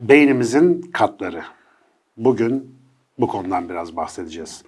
Beynimizin katları. Bugün bu konudan biraz bahsedeceğiz.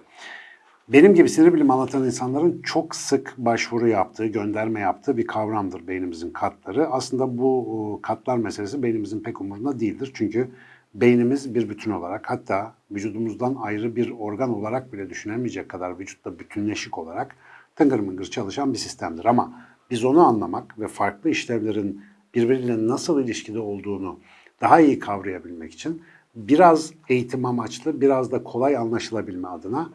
Benim gibi sinir bilimi anlatan insanların çok sık başvuru yaptığı, gönderme yaptığı bir kavramdır beynimizin katları. Aslında bu e, katlar meselesi beynimizin pek umurunda değildir. Çünkü beynimiz bir bütün olarak hatta vücudumuzdan ayrı bir organ olarak bile düşünemeyecek kadar vücutta bütünleşik olarak tıngır mıngır çalışan bir sistemdir. Ama biz onu anlamak ve farklı işlevlerin birbiriyle nasıl ilişkide olduğunu daha iyi kavrayabilmek için biraz eğitim amaçlı, biraz da kolay anlaşılabilme adına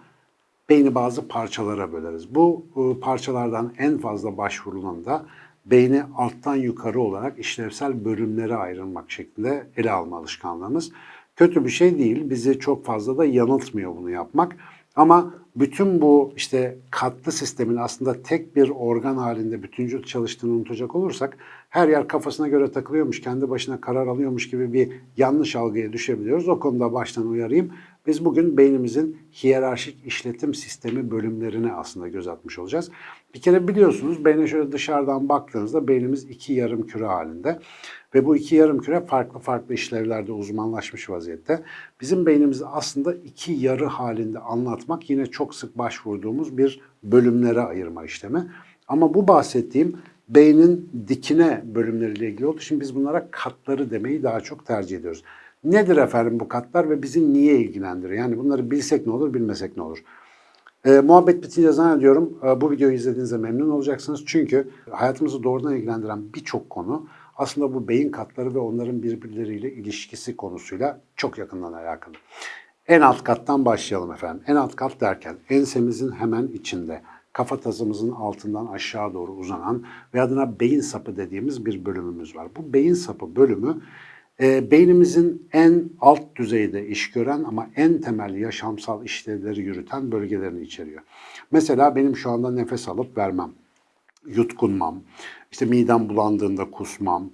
beyni bazı parçalara böleriz. Bu e, parçalardan en fazla başvurulan da beyni alttan yukarı olarak işlevsel bölümlere ayrılmak şeklinde ele alma alışkanlığımız. Kötü bir şey değil, bizi çok fazla da yanıltmıyor bunu yapmak. Ama bütün bu işte katlı sistemin aslında tek bir organ halinde bütüncül çalıştığını unutacak olursak her yer kafasına göre takılıyormuş, kendi başına karar alıyormuş gibi bir yanlış algıya düşebiliyoruz. O konuda baştan uyarayım. Biz bugün beynimizin hiyerarşik işletim sistemi bölümlerine aslında göz atmış olacağız. Bir kere biliyorsunuz beyne şöyle dışarıdan baktığınızda beynimiz iki yarım küre halinde. Ve bu iki yarım küre farklı farklı işlevlerde uzmanlaşmış vaziyette. Bizim beynimizi aslında iki yarı halinde anlatmak yine çok sık başvurduğumuz bir bölümlere ayırma işlemi. Ama bu bahsettiğim beynin dikine bölümleriyle ilgili olduğu için biz bunlara katları demeyi daha çok tercih ediyoruz. Nedir efendim bu katlar ve bizi niye ilgilendiriyor? Yani bunları bilsek ne olur, bilmesek ne olur? E, muhabbet bitince zannediyorum e, bu videoyu izlediğinizde memnun olacaksınız. Çünkü hayatımızı doğrudan ilgilendiren birçok konu aslında bu beyin katları ve onların birbirleriyle ilişkisi konusuyla çok yakından alakalı. En alt kattan başlayalım efendim. En alt kat derken ensemizin hemen içinde kafatasımızın altından aşağı doğru uzanan ve adına beyin sapı dediğimiz bir bölümümüz var. Bu beyin sapı bölümü e, beynimizin en alt düzeyde iş gören ama en temel yaşamsal işlevleri yürüten bölgelerini içeriyor. Mesela benim şu anda nefes alıp vermem, yutkunmam, işte midem bulandığında kusmam,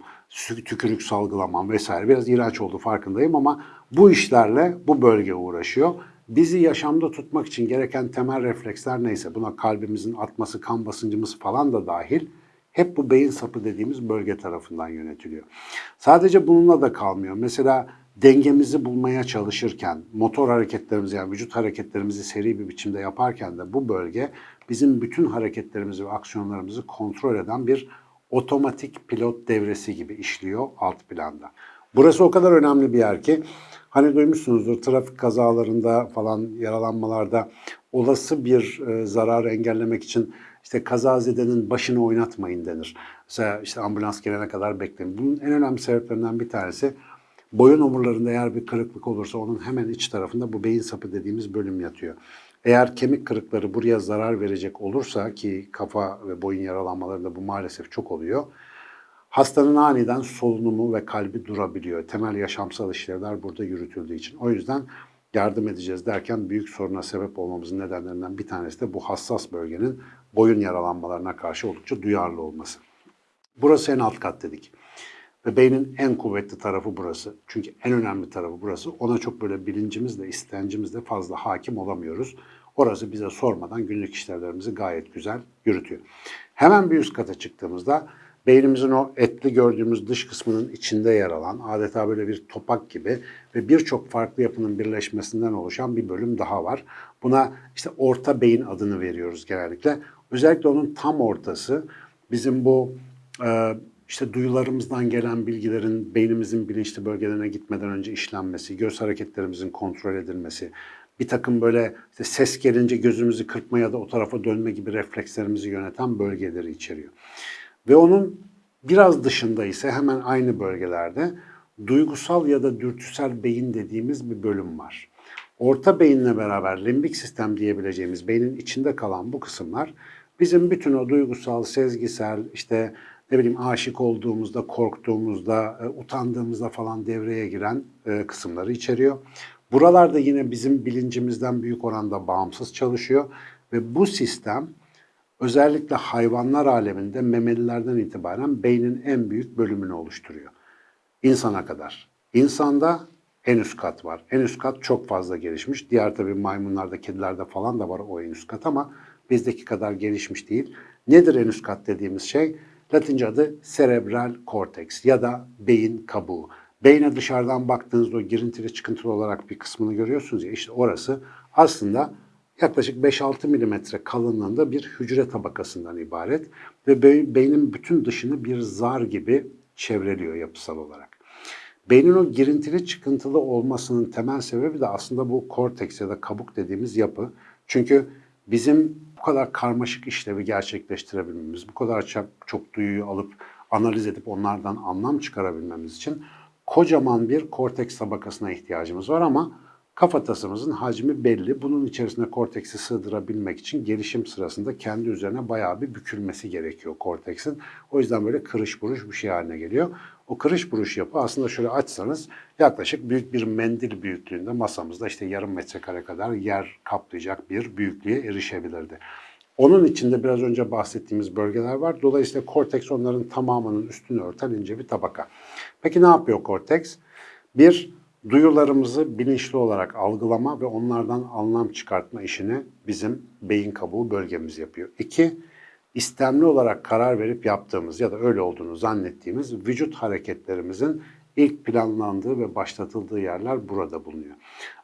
tükürük salgılamam vesaire biraz iğrenç oldu farkındayım ama bu işlerle bu bölge uğraşıyor. Bizi yaşamda tutmak için gereken temel refleksler neyse buna kalbimizin atması, kan basıncımız falan da dahil hep bu beyin sapı dediğimiz bölge tarafından yönetiliyor. Sadece bununla da kalmıyor. Mesela dengemizi bulmaya çalışırken, motor hareketlerimizi yani vücut hareketlerimizi seri bir biçimde yaparken de bu bölge bizim bütün hareketlerimizi ve aksiyonlarımızı kontrol eden bir otomatik pilot devresi gibi işliyor alt planda. Burası o kadar önemli bir yer ki hani duymuşsunuzdur trafik kazalarında falan yaralanmalarda olası bir e, zararı engellemek için işte kazazedenin başını oynatmayın denir. Mesela işte ambulans gelene kadar bekleyin. Bunun en önemli sebeplerinden bir tanesi boyun omurlarında eğer bir kırıklık olursa onun hemen iç tarafında bu beyin sapı dediğimiz bölüm yatıyor. Eğer kemik kırıkları buraya zarar verecek olursa ki kafa ve boyun yaralanmalarında bu maalesef çok oluyor. Hastanın aniden solunumu ve kalbi durabiliyor. Temel yaşamsal işlevler burada yürütüldüğü için. O yüzden yardım edeceğiz derken büyük soruna sebep olmamızın nedenlerinden bir tanesi de bu hassas bölgenin boyun yaralanmalarına karşı oldukça duyarlı olması. Burası en alt kat dedik. Ve beynin en kuvvetli tarafı burası. Çünkü en önemli tarafı burası. Ona çok böyle bilincimizle, istencimizle fazla hakim olamıyoruz. Orası bize sormadan günlük işlevlerimizi gayet güzel yürütüyor. Hemen bir üst kata çıktığımızda beynimizin o etli gördüğümüz dış kısmının içinde yer alan adeta böyle bir topak gibi ve birçok farklı yapının birleşmesinden oluşan bir bölüm daha var. Buna işte orta beyin adını veriyoruz genellikle. Özellikle onun tam ortası bizim bu e, işte duyularımızdan gelen bilgilerin beynimizin bilinçli bölgelerine gitmeden önce işlenmesi, göz hareketlerimizin kontrol edilmesi, bir takım böyle işte ses gelince gözümüzü kırpma ya da o tarafa dönme gibi reflekslerimizi yöneten bölgeleri içeriyor. Ve onun biraz dışında ise hemen aynı bölgelerde duygusal ya da dürtüsel beyin dediğimiz bir bölüm var. Orta beyinle beraber limbik sistem diyebileceğimiz beynin içinde kalan bu kısımlar bizim bütün o duygusal, sezgisel, işte ne bileyim aşık olduğumuzda, korktuğumuzda, e, utandığımızda falan devreye giren e, kısımları içeriyor. Buralarda yine bizim bilincimizden büyük oranda bağımsız çalışıyor Ve bu sistem özellikle hayvanlar aleminde memelilerden itibaren beynin en büyük bölümünü oluşturuyor. İnsana kadar. İnsanda en üst kat var. En üst kat çok fazla gelişmiş. Diğer tabii maymunlarda, kedilerde falan da var o en üst kat ama bizdeki kadar gelişmiş değil. Nedir en üst kat dediğimiz şey? Latince adı cerebral cortex ya da beyin kabuğu. Beyne dışarıdan baktığınızda o girintili çıkıntılı olarak bir kısmını görüyorsunuz ya işte orası aslında yaklaşık 5-6 milimetre kalınlığında bir hücre tabakasından ibaret ve be- beynin bütün dışını bir zar gibi çevreliyor yapısal olarak. Beynin o girintili çıkıntılı olmasının temel sebebi de aslında bu korteks ya da kabuk dediğimiz yapı. Çünkü bizim bu kadar karmaşık işlevi gerçekleştirebilmemiz, bu kadar çok duyuyu alıp analiz edip onlardan anlam çıkarabilmemiz için kocaman bir korteks tabakasına ihtiyacımız var ama kafatasımızın hacmi belli. Bunun içerisine korteksi sığdırabilmek için gelişim sırasında kendi üzerine bayağı bir bükülmesi gerekiyor korteksin. O yüzden böyle kırış buruş bir şey haline geliyor. O kırış buruş yapı aslında şöyle açsanız yaklaşık büyük bir mendil büyüklüğünde masamızda işte yarım metrekare kadar yer kaplayacak bir büyüklüğe erişebilirdi. Onun içinde biraz önce bahsettiğimiz bölgeler var. Dolayısıyla korteks onların tamamının üstünü örten ince bir tabaka. Peki ne yapıyor korteks? Bir, duyularımızı bilinçli olarak algılama ve onlardan anlam çıkartma işini bizim beyin kabuğu bölgemiz yapıyor. İki, istemli olarak karar verip yaptığımız ya da öyle olduğunu zannettiğimiz vücut hareketlerimizin ilk planlandığı ve başlatıldığı yerler burada bulunuyor.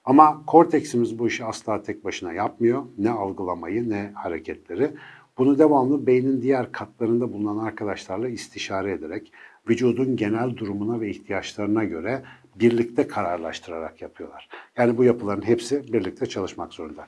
Ama korteksimiz bu işi asla tek başına yapmıyor. Ne algılamayı ne hareketleri. Bunu devamlı beynin diğer katlarında bulunan arkadaşlarla istişare ederek vücudun genel durumuna ve ihtiyaçlarına göre birlikte kararlaştırarak yapıyorlar. Yani bu yapıların hepsi birlikte çalışmak zorunda.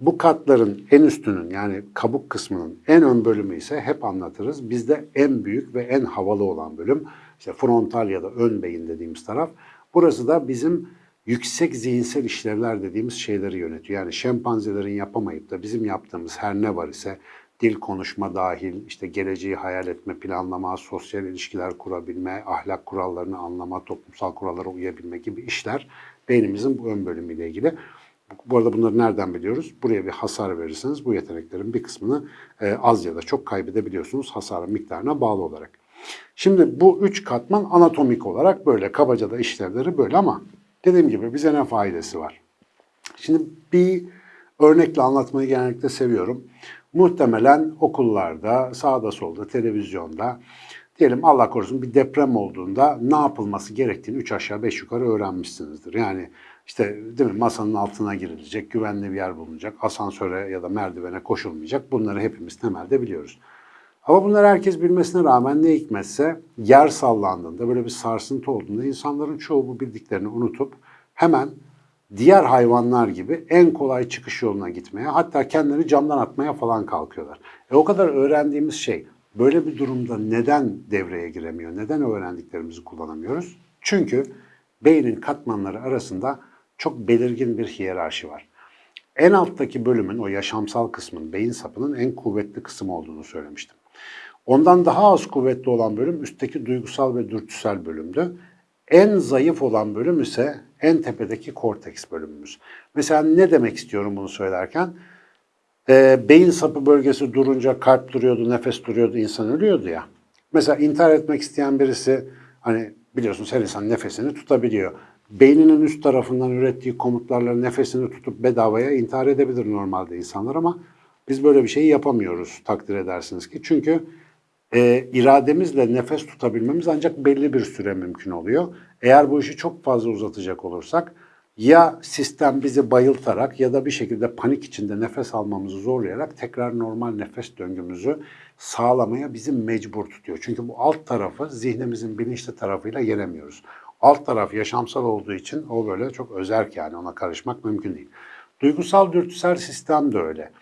Bu katların en üstünün yani kabuk kısmının en ön bölümü ise hep anlatırız. Bizde en büyük ve en havalı olan bölüm işte frontal ya da ön beyin dediğimiz taraf. Burası da bizim yüksek zihinsel işlevler dediğimiz şeyleri yönetiyor. Yani şempanzelerin yapamayıp da bizim yaptığımız her ne var ise dil konuşma dahil, işte geleceği hayal etme, planlama, sosyal ilişkiler kurabilme, ahlak kurallarını anlama, toplumsal kurallara uyabilme gibi işler beynimizin bu ön bölümüyle ilgili. Bu arada bunları nereden biliyoruz? Buraya bir hasar verirseniz bu yeteneklerin bir kısmını e, az ya da çok kaybedebiliyorsunuz hasarın miktarına bağlı olarak. Şimdi bu üç katman anatomik olarak böyle, kabaca da işlevleri böyle ama dediğim gibi bize ne faydası var? Şimdi bir örnekle anlatmayı genellikle seviyorum. Muhtemelen okullarda, sağda solda, televizyonda diyelim Allah korusun bir deprem olduğunda ne yapılması gerektiğini üç aşağı beş yukarı öğrenmişsinizdir. Yani işte değil mi masanın altına girilecek, güvenli bir yer bulunacak, asansöre ya da merdivene koşulmayacak. Bunları hepimiz temelde biliyoruz. Ama bunlar herkes bilmesine rağmen ne hikmetse yer sallandığında, böyle bir sarsıntı olduğunda insanların çoğu bu bildiklerini unutup hemen diğer hayvanlar gibi en kolay çıkış yoluna gitmeye, hatta kendileri camdan atmaya falan kalkıyorlar. E o kadar öğrendiğimiz şey böyle bir durumda neden devreye giremiyor, neden öğrendiklerimizi kullanamıyoruz? Çünkü beynin katmanları arasında çok belirgin bir hiyerarşi var. En alttaki bölümün, o yaşamsal kısmın, beyin sapının en kuvvetli kısmı olduğunu söylemiştim. Ondan daha az kuvvetli olan bölüm üstteki duygusal ve dürtüsel bölümdü. En zayıf olan bölüm ise en tepedeki korteks bölümümüz. Mesela ne demek istiyorum bunu söylerken? Ee, beyin sapı bölgesi durunca kalp duruyordu, nefes duruyordu, insan ölüyordu ya. Mesela intihar etmek isteyen birisi hani biliyorsunuz her insan nefesini tutabiliyor. Beyninin üst tarafından ürettiği komutlarla nefesini tutup bedavaya intihar edebilir normalde insanlar ama biz böyle bir şeyi yapamıyoruz takdir edersiniz ki. Çünkü e, irademizle nefes tutabilmemiz ancak belli bir süre mümkün oluyor. Eğer bu işi çok fazla uzatacak olursak ya sistem bizi bayıltarak ya da bir şekilde panik içinde nefes almamızı zorlayarak tekrar normal nefes döngümüzü sağlamaya bizi mecbur tutuyor. Çünkü bu alt tarafı zihnimizin bilinçli tarafıyla yenemiyoruz. Alt taraf yaşamsal olduğu için o böyle çok özerk yani ona karışmak mümkün değil. Duygusal dürtüsel sistem de öyle.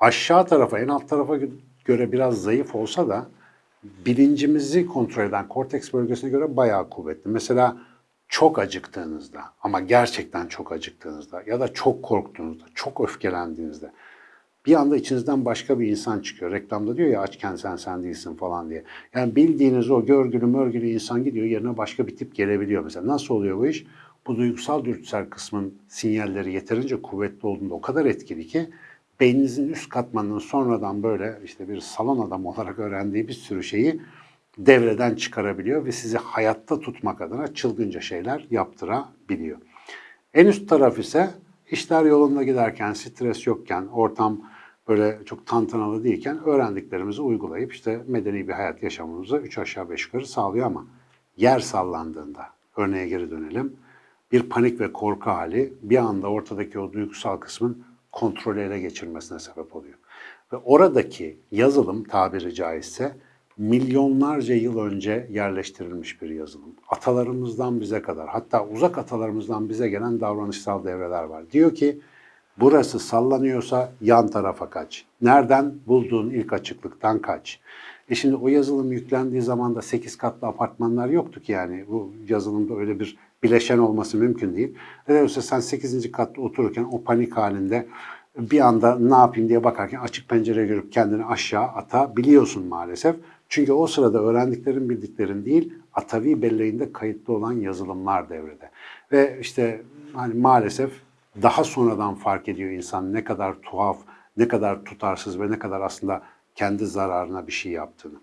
Aşağı tarafa en alt tarafa göre biraz zayıf olsa da bilincimizi kontrol eden korteks bölgesine göre bayağı kuvvetli. Mesela çok acıktığınızda ama gerçekten çok acıktığınızda ya da çok korktuğunuzda, çok öfkelendiğinizde bir anda içinizden başka bir insan çıkıyor. Reklamda diyor ya açken sen sen değilsin falan diye. Yani bildiğiniz o görgülü mörgülü insan gidiyor yerine başka bir tip gelebiliyor mesela. Nasıl oluyor bu iş? Bu duygusal dürtüsel kısmın sinyalleri yeterince kuvvetli olduğunda o kadar etkili ki beyninizin üst katmanının sonradan böyle işte bir salon adamı olarak öğrendiği bir sürü şeyi devreden çıkarabiliyor ve sizi hayatta tutmak adına çılgınca şeyler yaptırabiliyor. En üst taraf ise işler yolunda giderken, stres yokken, ortam böyle çok tantanalı değilken öğrendiklerimizi uygulayıp işte medeni bir hayat yaşamımızı üç aşağı beş yukarı sağlıyor ama yer sallandığında, örneğe geri dönelim, bir panik ve korku hali bir anda ortadaki o duygusal kısmın kontrolü ele geçirmesine sebep oluyor. Ve oradaki yazılım tabiri caizse milyonlarca yıl önce yerleştirilmiş bir yazılım. Atalarımızdan bize kadar hatta uzak atalarımızdan bize gelen davranışsal devreler var. Diyor ki burası sallanıyorsa yan tarafa kaç. Nereden? Bulduğun ilk açıklıktan kaç. E şimdi o yazılım yüklendiği zaman da 8 katlı apartmanlar yoktu ki yani bu yazılımda öyle bir bileşen olması mümkün değil. Öyleyse sen 8. katta otururken o panik halinde bir anda ne yapayım diye bakarken açık pencereye görüp kendini aşağı atabiliyorsun maalesef. Çünkü o sırada öğrendiklerin bildiklerin değil, Atavi belleğinde kayıtlı olan yazılımlar devrede. Ve işte hani maalesef daha sonradan fark ediyor insan ne kadar tuhaf, ne kadar tutarsız ve ne kadar aslında kendi zararına bir şey yaptığını.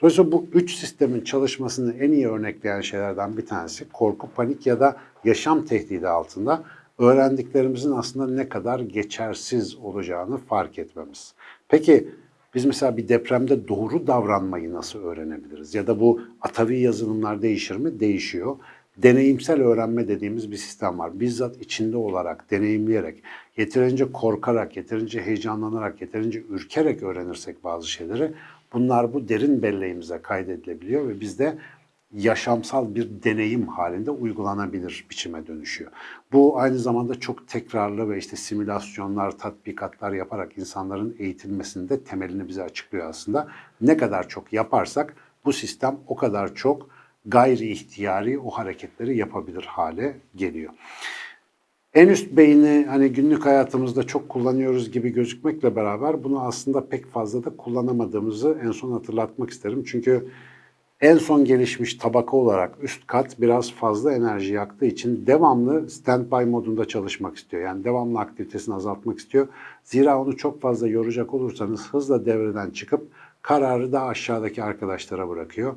Dolayısıyla bu üç sistemin çalışmasını en iyi örnekleyen şeylerden bir tanesi korku, panik ya da yaşam tehdidi altında öğrendiklerimizin aslında ne kadar geçersiz olacağını fark etmemiz. Peki biz mesela bir depremde doğru davranmayı nasıl öğrenebiliriz? Ya da bu atavi yazılımlar değişir mi? Değişiyor. Deneyimsel öğrenme dediğimiz bir sistem var. Bizzat içinde olarak, deneyimleyerek, yeterince korkarak, yeterince heyecanlanarak, yeterince ürkerek öğrenirsek bazı şeyleri bunlar bu derin belleğimize kaydedilebiliyor ve bizde yaşamsal bir deneyim halinde uygulanabilir biçime dönüşüyor. Bu aynı zamanda çok tekrarlı ve işte simülasyonlar, tatbikatlar yaparak insanların eğitilmesinde temelini bize açıklıyor aslında. Ne kadar çok yaparsak bu sistem o kadar çok gayri ihtiyari o hareketleri yapabilir hale geliyor. En üst beyni hani günlük hayatımızda çok kullanıyoruz gibi gözükmekle beraber bunu aslında pek fazla da kullanamadığımızı en son hatırlatmak isterim. Çünkü en son gelişmiş tabaka olarak üst kat biraz fazla enerji yaktığı için devamlı standby modunda çalışmak istiyor. Yani devamlı aktivitesini azaltmak istiyor. Zira onu çok fazla yoracak olursanız hızla devreden çıkıp kararı da aşağıdaki arkadaşlara bırakıyor.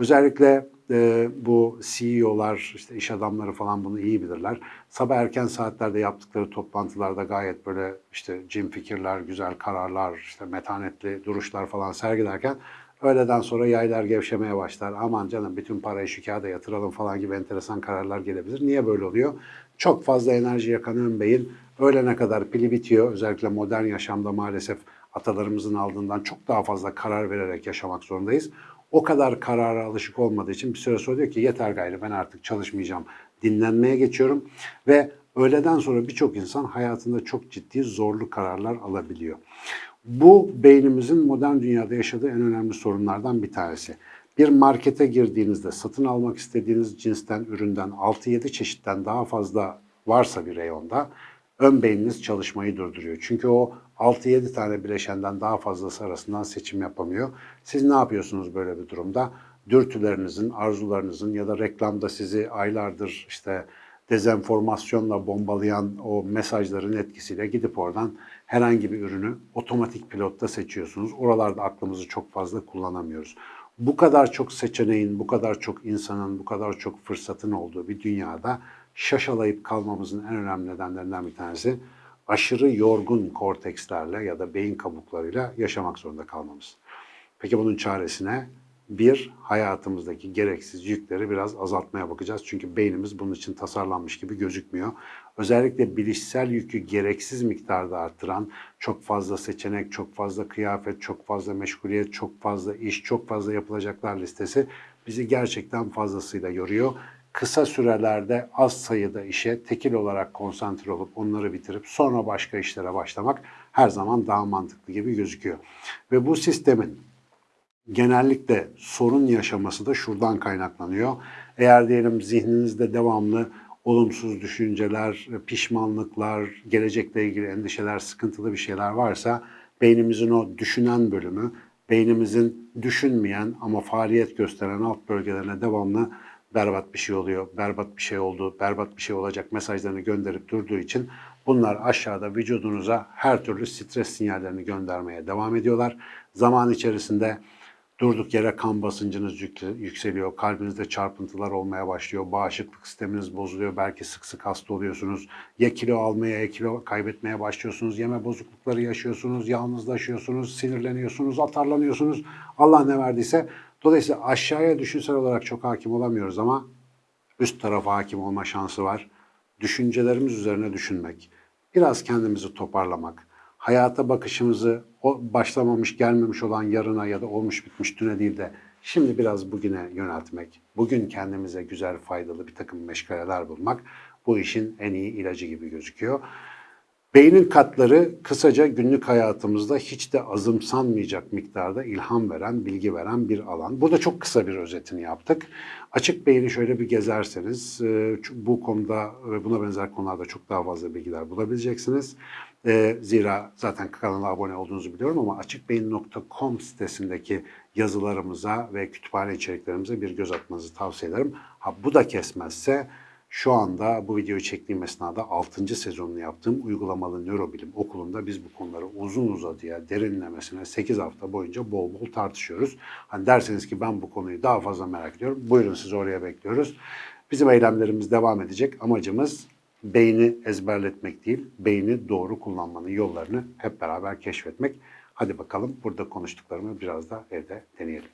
Özellikle e, bu CEO'lar, işte iş adamları falan bunu iyi bilirler. Sabah erken saatlerde yaptıkları toplantılarda gayet böyle işte cim fikirler, güzel kararlar, işte metanetli duruşlar falan sergilerken öğleden sonra yaylar gevşemeye başlar. Aman canım bütün parayı şu kağıda yatıralım falan gibi enteresan kararlar gelebilir. Niye böyle oluyor? Çok fazla enerji yakan ön beyin öğlene kadar pili bitiyor. Özellikle modern yaşamda maalesef atalarımızın aldığından çok daha fazla karar vererek yaşamak zorundayız o kadar karara alışık olmadığı için bir süre sonra diyor ki yeter gayrı ben artık çalışmayacağım, dinlenmeye geçiyorum ve öğleden sonra birçok insan hayatında çok ciddi zorlu kararlar alabiliyor. Bu beynimizin modern dünyada yaşadığı en önemli sorunlardan bir tanesi. Bir markete girdiğinizde satın almak istediğiniz cinsten, üründen 6-7 çeşitten daha fazla varsa bir reyonda ön beyniniz çalışmayı durduruyor. Çünkü o 6-7 tane bileşenden daha fazlası arasından seçim yapamıyor. Siz ne yapıyorsunuz böyle bir durumda? Dürtülerinizin, arzularınızın ya da reklamda sizi aylardır işte dezenformasyonla bombalayan o mesajların etkisiyle gidip oradan herhangi bir ürünü otomatik pilotta seçiyorsunuz. Oralarda aklımızı çok fazla kullanamıyoruz. Bu kadar çok seçeneğin, bu kadar çok insanın, bu kadar çok fırsatın olduğu bir dünyada şaşalayıp kalmamızın en önemli nedenlerinden bir tanesi aşırı yorgun kortekslerle ya da beyin kabuklarıyla yaşamak zorunda kalmamız. Peki bunun çaresine bir, hayatımızdaki gereksiz yükleri biraz azaltmaya bakacağız. Çünkü beynimiz bunun için tasarlanmış gibi gözükmüyor. Özellikle bilişsel yükü gereksiz miktarda arttıran, çok fazla seçenek, çok fazla kıyafet, çok fazla meşguliyet, çok fazla iş, çok fazla yapılacaklar listesi bizi gerçekten fazlasıyla yoruyor kısa sürelerde az sayıda işe tekil olarak konsantre olup onları bitirip sonra başka işlere başlamak her zaman daha mantıklı gibi gözüküyor. Ve bu sistemin genellikle sorun yaşaması da şuradan kaynaklanıyor. Eğer diyelim zihninizde devamlı olumsuz düşünceler, pişmanlıklar, gelecekle ilgili endişeler, sıkıntılı bir şeyler varsa beynimizin o düşünen bölümü, beynimizin düşünmeyen ama faaliyet gösteren alt bölgelerine devamlı berbat bir şey oluyor, berbat bir şey oldu, berbat bir şey olacak mesajlarını gönderip durduğu için Bunlar aşağıda vücudunuza her türlü stres sinyallerini göndermeye devam ediyorlar. Zaman içerisinde Durduk yere kan basıncınız yük- yükseliyor, kalbinizde çarpıntılar olmaya başlıyor, bağışıklık sisteminiz bozuluyor, belki sık sık hasta oluyorsunuz. Ya kilo almaya ya kilo kaybetmeye başlıyorsunuz, yeme bozuklukları yaşıyorsunuz, yalnızlaşıyorsunuz, sinirleniyorsunuz, atarlanıyorsunuz. Allah ne verdiyse. Dolayısıyla aşağıya düşünsel olarak çok hakim olamıyoruz ama üst tarafa hakim olma şansı var. Düşüncelerimiz üzerine düşünmek, biraz kendimizi toparlamak, hayata bakışımızı o başlamamış gelmemiş olan yarına ya da olmuş bitmiş düne değil de şimdi biraz bugüne yöneltmek, bugün kendimize güzel faydalı bir takım meşgaleler bulmak bu işin en iyi ilacı gibi gözüküyor. Beynin katları kısaca günlük hayatımızda hiç de azımsanmayacak miktarda ilham veren, bilgi veren bir alan. Burada çok kısa bir özetini yaptık. Açık beyni şöyle bir gezerseniz e, bu konuda ve buna benzer konularda çok daha fazla bilgiler bulabileceksiniz. E, Zira zaten kanala abone olduğunuzu biliyorum ama açıkbeyin.com sitesindeki yazılarımıza ve kütüphane içeriklerimize bir göz atmanızı tavsiye ederim. Ha bu da kesmezse şu anda bu videoyu çektiğim esnada 6. sezonunu yaptığım uygulamalı nörobilim okulunda biz bu konuları uzun uzadıya derinlemesine 8 hafta boyunca bol bol tartışıyoruz. Hani derseniz ki ben bu konuyu daha fazla merak ediyorum. Buyurun sizi oraya bekliyoruz. Bizim eylemlerimiz devam edecek. Amacımız beyni ezberletmek değil, beyni doğru kullanmanın yollarını hep beraber keşfetmek. Hadi bakalım burada konuştuklarımı biraz da evde deneyelim.